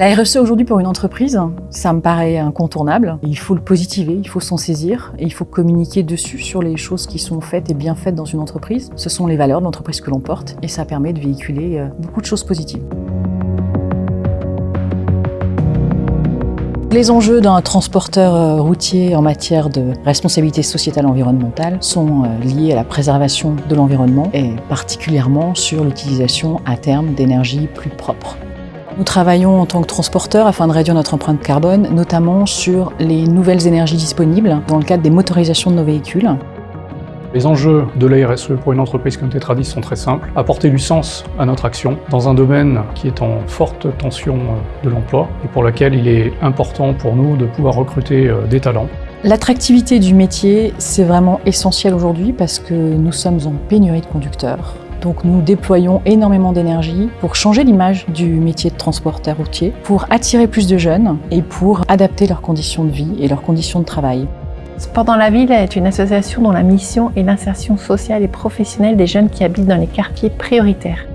La RSE aujourd'hui pour une entreprise, ça me paraît incontournable. Il faut le positiver, il faut s'en saisir et il faut communiquer dessus sur les choses qui sont faites et bien faites dans une entreprise. Ce sont les valeurs de l'entreprise que l'on porte et ça permet de véhiculer euh, beaucoup de choses positives. Les enjeux d'un transporteur euh, routier en matière de responsabilité sociétale environnementale sont euh, liés à la préservation de l'environnement et particulièrement sur l'utilisation à terme d'énergie plus propre. Nous travaillons en tant que transporteurs afin de réduire notre empreinte carbone, notamment sur les nouvelles énergies disponibles dans le cadre des motorisations de nos véhicules. Les enjeux de la RSE pour une entreprise comme Tetradis sont très simples. Apporter du sens à notre action dans un domaine qui est en forte tension euh, de l'emploi et pour lequel il est important pour nous de pouvoir recruter euh, des talents. L'attractivité du métier, c'est vraiment essentiel aujourd'hui parce que nous sommes en pénurie de conducteurs. Donc nous déployons énormément d'énergie pour changer l'image du métier de transporteur routier, pour attirer plus de jeunes et pour adapter leurs conditions de vie et leurs conditions de travail. Sport dans la ville est une association dont la mission est l'insertion sociale et professionnelle des jeunes qui habitent dans les quartiers prioritaires.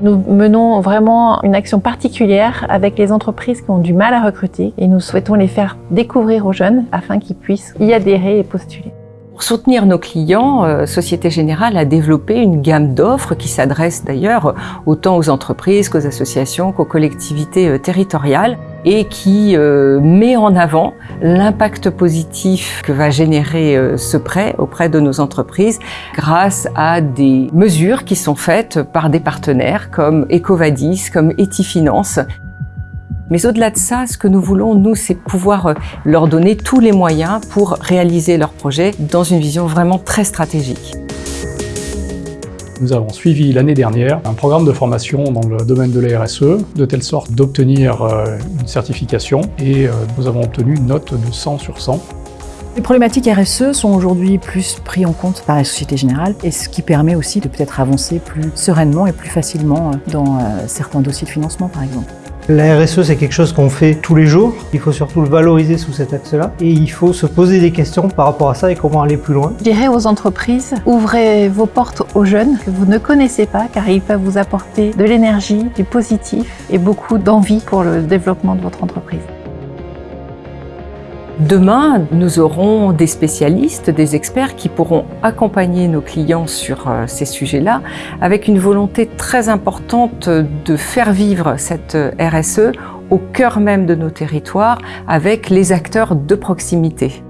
Nous menons vraiment une action particulière avec les entreprises qui ont du mal à recruter et nous souhaitons les faire découvrir aux jeunes afin qu'ils puissent y adhérer et postuler. Pour soutenir nos clients, euh, Société Générale a développé une gamme d'offres qui s'adresse d'ailleurs autant aux entreprises qu'aux associations qu'aux collectivités euh, territoriales et qui euh, met en avant l'impact positif que va générer ce prêt auprès de nos entreprises grâce à des mesures qui sont faites par des partenaires comme Ecovadis, comme Etifinance mais au-delà de ça, ce que nous voulons, nous, c'est pouvoir euh, leur donner tous les moyens pour réaliser leurs projets dans une vision vraiment très stratégique. Nous avons suivi l'année dernière un programme de formation dans le domaine de la RSE, de telle sorte d'obtenir euh, une certification et euh, nous avons obtenu une note de 100 sur 100. Les problématiques RSE sont aujourd'hui plus prises en compte par la Société Générale et ce qui permet aussi de peut-être avancer plus sereinement et plus facilement dans certains dossiers de financement par exemple. La RSE, c'est quelque chose qu'on fait tous les jours. Il faut surtout le valoriser sous cet axe-là. Et il faut se poser des questions par rapport à ça et comment aller plus loin. Je dirais aux entreprises, ouvrez vos portes aux jeunes que vous ne connaissez pas, car ils peuvent vous apporter de l'énergie, du positif et beaucoup d'envie pour le développement de votre entreprise. Demain, nous aurons des spécialistes, des experts qui pourront accompagner nos clients sur euh, ces sujets-là avec une volonté très importante de faire vivre cette euh, RSE au cœur même de nos territoires avec les acteurs de proximité.